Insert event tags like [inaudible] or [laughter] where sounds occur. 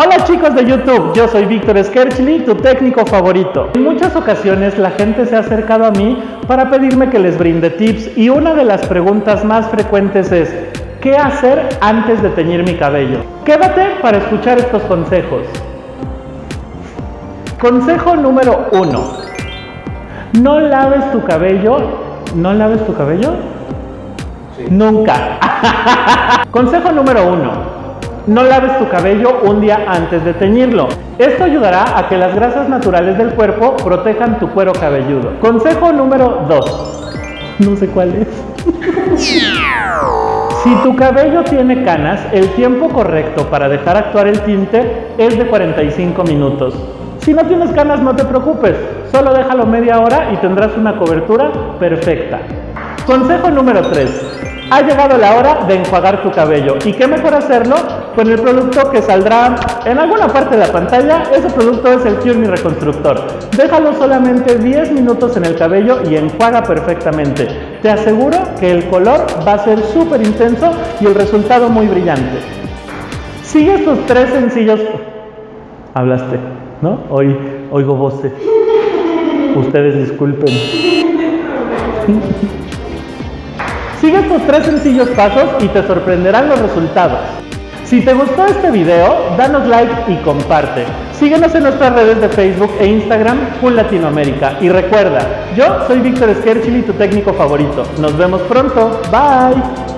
Hola chicos de YouTube, yo soy Víctor Skerchli, tu técnico favorito. En muchas ocasiones la gente se ha acercado a mí para pedirme que les brinde tips y una de las preguntas más frecuentes es ¿qué hacer antes de teñir mi cabello? Quédate para escuchar estos consejos. Consejo número 1. No laves tu cabello. ¿No laves tu cabello? Nunca. [laughs] Consejo número 1. No laves tu cabello un día antes de teñirlo. Esto ayudará a que las grasas naturales del cuerpo protejan tu cuero cabelludo. Consejo número 2. No sé cuál es. [laughs] Si tu cabello tiene canas, el tiempo correcto para dejar actuar el tinte es de 45 minutos. Si no tienes canas, no te preocupes, solo déjalo media hora y tendrás una cobertura perfecta. Consejo número 3. Ha llegado la hora de enjuagar tu cabello. ¿Y qué mejor hacerlo con el producto que saldrá en alguna parte de la pantalla? Ese producto es el Cure Reconstructor. Déjalo solamente 10 minutos en el cabello y enjuaga perfectamente. Te aseguro que el color va a ser súper intenso y el resultado muy brillante. Sigue estos tres sencillos... Hablaste, ¿no? Hoy oigo voces. Ustedes disculpen. Sigue estos tres sencillos pasos y te sorprenderán los resultados. Si te gustó este video, danos like y comparte. Síguenos en nuestras redes de Facebook e Instagram, Full Latinoamérica. Y recuerda, yo soy Víctor Skerchili, tu técnico favorito. Nos vemos pronto. Bye.